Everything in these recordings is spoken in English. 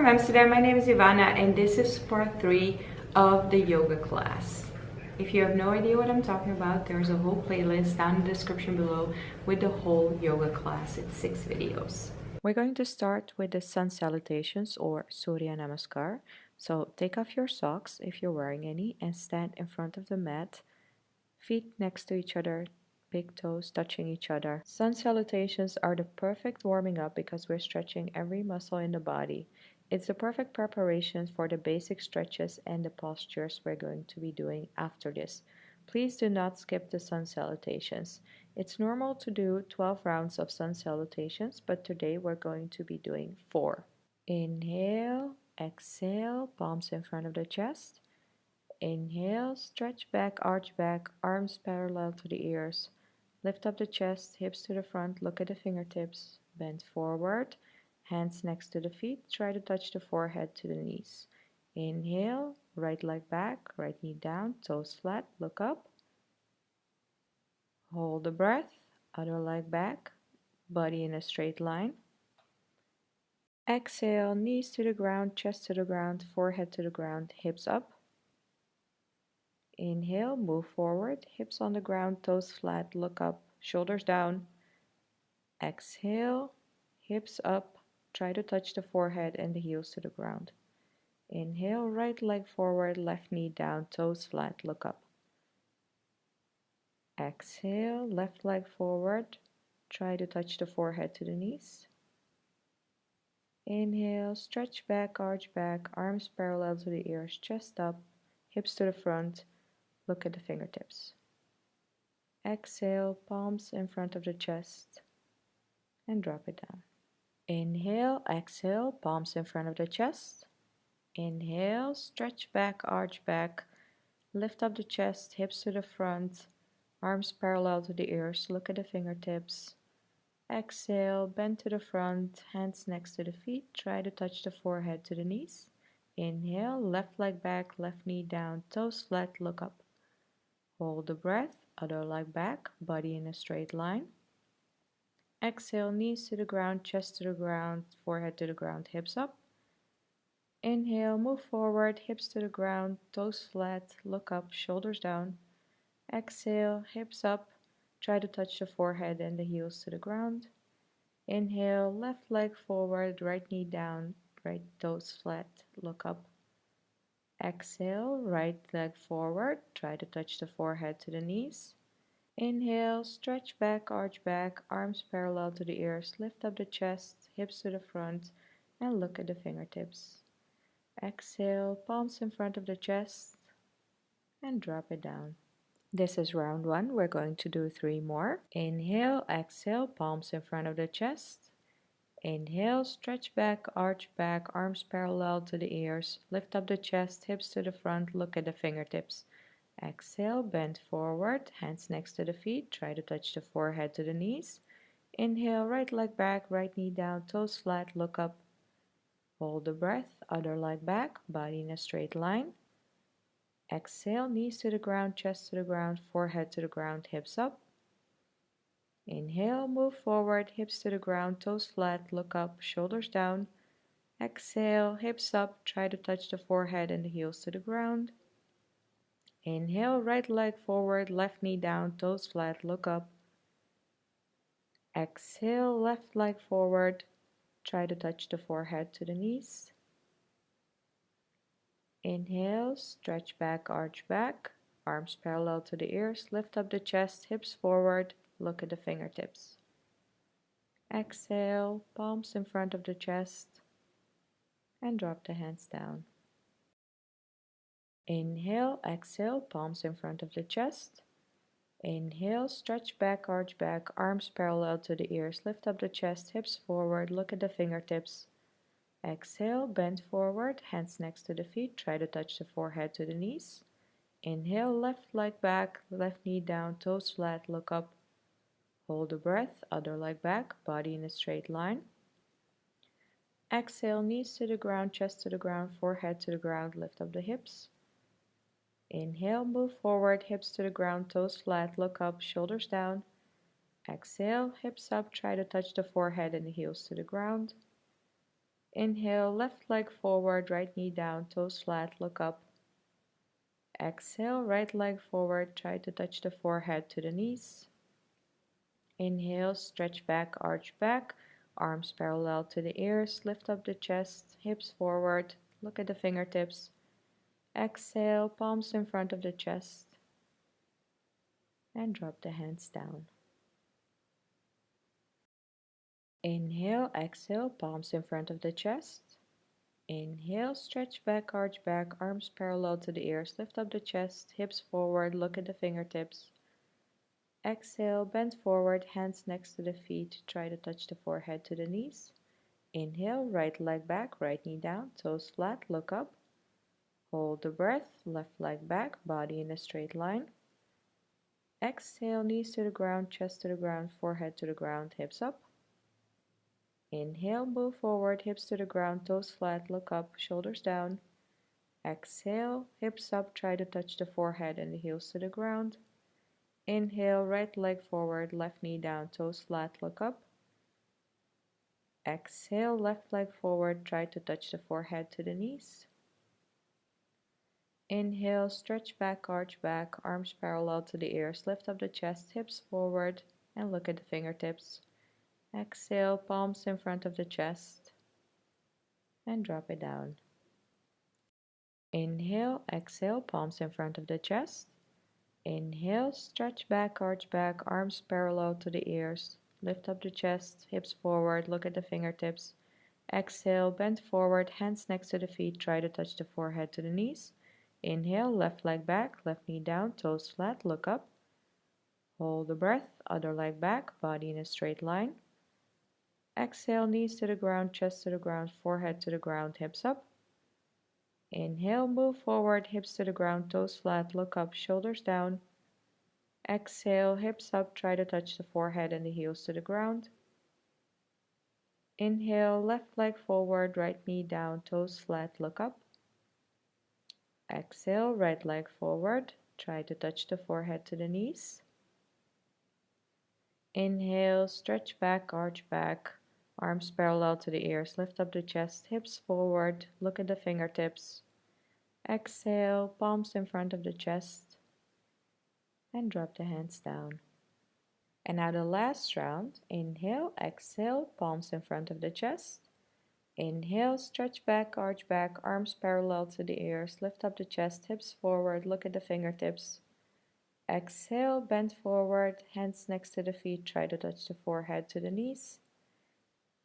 from Amsterdam. My name is Ivana and this is part 3 of the yoga class. If you have no idea what I'm talking about, there's a whole playlist down in the description below with the whole yoga class. It's 6 videos. We're going to start with the sun salutations or Surya Namaskar. So take off your socks if you're wearing any and stand in front of the mat, feet next to each other, big toes touching each other. Sun salutations are the perfect warming up because we're stretching every muscle in the body. It's the perfect preparation for the basic stretches and the postures we're going to be doing after this. Please do not skip the sun salutations. It's normal to do 12 rounds of sun salutations, but today we're going to be doing 4. Inhale, exhale, palms in front of the chest. Inhale, stretch back, arch back, arms parallel to the ears. Lift up the chest, hips to the front, look at the fingertips, bend forward, hands next to the feet, try to touch the forehead to the knees. Inhale, right leg back, right knee down, toes flat, look up. Hold the breath, other leg back, body in a straight line. Exhale, knees to the ground, chest to the ground, forehead to the ground, hips up. Inhale, move forward, hips on the ground, toes flat, look up, shoulders down. Exhale, hips up, try to touch the forehead and the heels to the ground. Inhale, right leg forward, left knee down, toes flat, look up. Exhale, left leg forward, try to touch the forehead to the knees. Inhale, stretch back, arch back, arms parallel to the ears, chest up, hips to the front, Look at the fingertips. Exhale, palms in front of the chest and drop it down. Inhale, exhale, palms in front of the chest. Inhale, stretch back, arch back, lift up the chest, hips to the front, arms parallel to the ears, look at the fingertips. Exhale, bend to the front, hands next to the feet, try to touch the forehead to the knees. Inhale, left leg back, left knee down, toes flat, look up. Hold the breath, other leg back, body in a straight line. Exhale, knees to the ground, chest to the ground, forehead to the ground, hips up. Inhale, move forward, hips to the ground, toes flat, look up, shoulders down. Exhale, hips up, try to touch the forehead and the heels to the ground. Inhale, left leg forward, right knee down, right toes flat, look up. Exhale, right leg forward. Try to touch the forehead to the knees. Inhale, stretch back, arch back, arms parallel to the ears. Lift up the chest, hips to the front, and look at the fingertips. Exhale, palms in front of the chest, and drop it down. This is round one. We're going to do three more. Inhale, exhale, palms in front of the chest. Inhale, stretch back, arch back, arms parallel to the ears. Lift up the chest, hips to the front, look at the fingertips. Exhale, bend forward, hands next to the feet. Try to touch the forehead to the knees. Inhale, right leg back, right knee down, toes flat, look up. Hold the breath, other leg back, body in a straight line. Exhale, knees to the ground, chest to the ground, forehead to the ground, hips up. Inhale, move forward, hips to the ground, toes flat, look up, shoulders down. Exhale, hips up, try to touch the forehead and the heels to the ground. Inhale, right leg forward, left knee down, toes flat, look up. Exhale, left leg forward, try to touch the forehead to the knees. Inhale, stretch back, arch back, arms parallel to the ears, lift up the chest, hips forward, Look at the fingertips. Exhale, palms in front of the chest and drop the hands down. Inhale, exhale, palms in front of the chest. Inhale, stretch back, arch back, arms parallel to the ears, lift up the chest, hips forward, look at the fingertips. Exhale, bend forward, hands next to the feet, try to touch the forehead to the knees. Inhale, left leg back, left knee down, toes flat, look up. Hold the breath, other leg back, body in a straight line. Exhale, knees to the ground, chest to the ground, forehead to the ground, lift up the hips. Inhale, move forward, hips to the ground, toes flat, look up, shoulders down. Exhale, hips up, try to touch the forehead and the heels to the ground. Inhale, left leg forward, right knee down, toes flat, look up. Exhale, right leg forward, try to touch the forehead to the knees. Inhale, stretch back, arch back, arms parallel to the ears, lift up the chest, hips forward, look at the fingertips. Exhale, palms in front of the chest, and drop the hands down. Inhale, exhale, palms in front of the chest. Inhale, stretch back, arch back, arms parallel to the ears, lift up the chest, hips forward, look at the fingertips. Exhale, bend forward, hands next to the feet, try to touch the forehead to the knees. Inhale, right leg back, right knee down, toes flat, look up. Hold the breath, left leg back, body in a straight line. Exhale, knees to the ground, chest to the ground, forehead to the ground, hips up. Inhale, move forward, hips to the ground, toes flat, look up, shoulders down. Exhale, hips up, try to touch the forehead and the heels to the ground. Inhale, right leg forward, left knee down, toes flat, look up. Exhale, left leg forward, try to touch the forehead to the knees. Inhale, stretch back, arch back, arms parallel to the ears, lift up the chest, hips forward, and look at the fingertips. Exhale, palms in front of the chest and drop it down. Inhale, exhale, palms in front of the chest. Inhale, stretch back, arch back, arms parallel to the ears. Lift up the chest, hips forward, look at the fingertips. Exhale, bend forward, hands next to the feet, try to touch the forehead to the knees. Inhale, left leg back, left knee down, toes flat, look up. Hold the breath, other leg back, body in a straight line. Exhale, knees to the ground, chest to the ground, forehead to the ground, hips up. Inhale, move forward, hips to the ground, toes flat, look up, shoulders down. Exhale, hips up, try to touch the forehead and the heels to the ground. Inhale, left leg forward, right knee down, toes flat, look up. Exhale, right leg forward, try to touch the forehead to the knees. Inhale, stretch back, arch back, Arms parallel to the ears, lift up the chest, hips forward, look at the fingertips. Exhale, palms in front of the chest, and drop the hands down. And now the last round, inhale, exhale, palms in front of the chest. Inhale, stretch back, arch back, arms parallel to the ears, lift up the chest, hips forward, look at the fingertips. Exhale, bend forward, hands next to the feet, try to touch the forehead to the knees.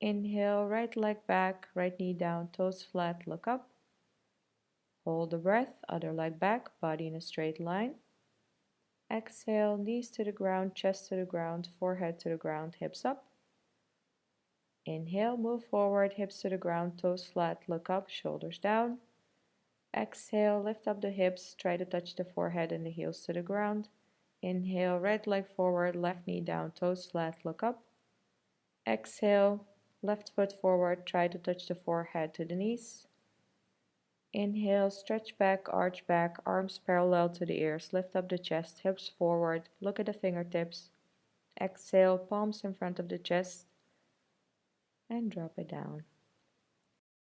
Inhale, right leg back, right knee down, toes flat, look up. Hold the breath, other leg back, body in a straight line. Exhale, knees to the ground, chest to the ground, forehead to the ground, hips up. Inhale, move forward, hips to the ground, toes flat, look up, shoulders down. Exhale, lift up the hips, try to touch the forehead and the heels to the ground. Inhale, right leg forward, left knee down, toes flat, look up. Exhale, Left foot forward, try to touch the forehead to the knees. Inhale, stretch back, arch back, arms parallel to the ears, lift up the chest, hips forward, look at the fingertips. Exhale, palms in front of the chest, and drop it down.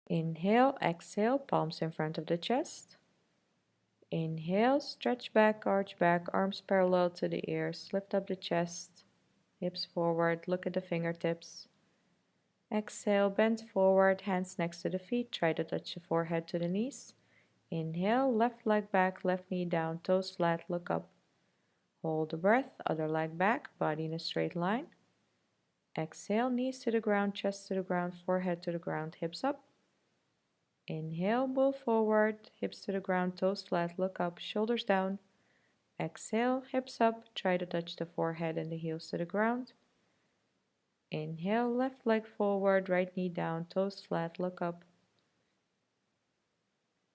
Inhale, exhale, palms in front of the chest. Inhale, stretch back, arch back, arms parallel to the ears, lift up the chest, hips forward, look at the fingertips. Exhale, bend forward, hands next to the feet. Try to touch the forehead to the knees. Inhale, left leg back, left knee down, toes flat, look up. Hold the breath, other leg back, body in a straight line. Exhale, knees to the ground, chest to the ground, forehead to the ground, hips up. Inhale, move forward, hips to the ground, toes flat, look up, shoulders down. Exhale, hips up, try to touch the forehead and the heels to the ground. Inhale, left leg forward, right knee down, toes flat, look up.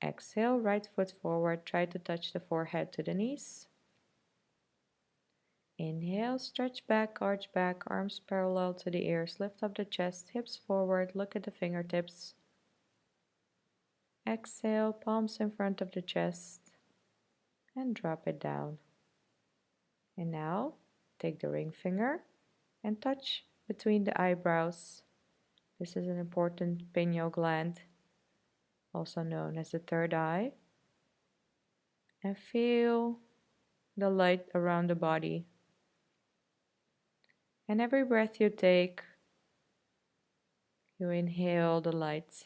Exhale, right foot forward, try to touch the forehead to the knees. Inhale, stretch back, arch back, arms parallel to the ears, lift up the chest, hips forward, look at the fingertips. Exhale, palms in front of the chest, and drop it down. And now, take the ring finger and touch between the eyebrows, This is an important pineal gland, also known as the third eye. And feel the light around the body. And every breath you take, you inhale the light.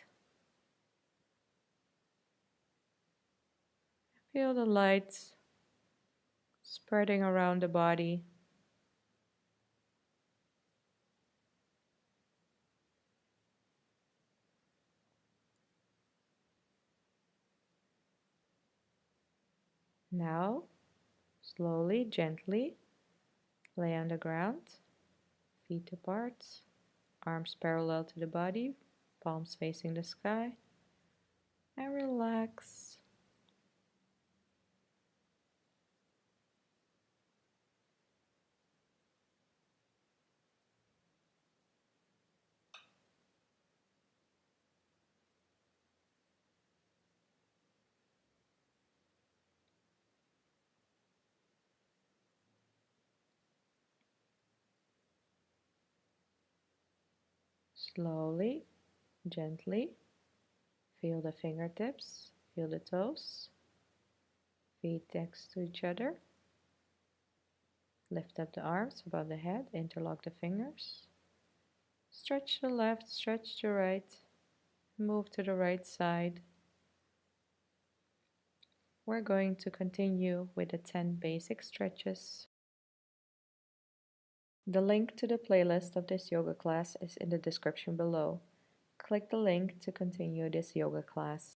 Feel the light spreading around the body. Now, slowly, gently, lay on the ground, feet apart, arms parallel to the body, palms facing the sky, and relax. Slowly, gently, feel the fingertips, feel the toes, feet next to each other. Lift up the arms above the head, interlock the fingers. Stretch the left, stretch the right, move to the right side. We're going to continue with the 10 basic stretches. The link to the playlist of this yoga class is in the description below. Click the link to continue this yoga class.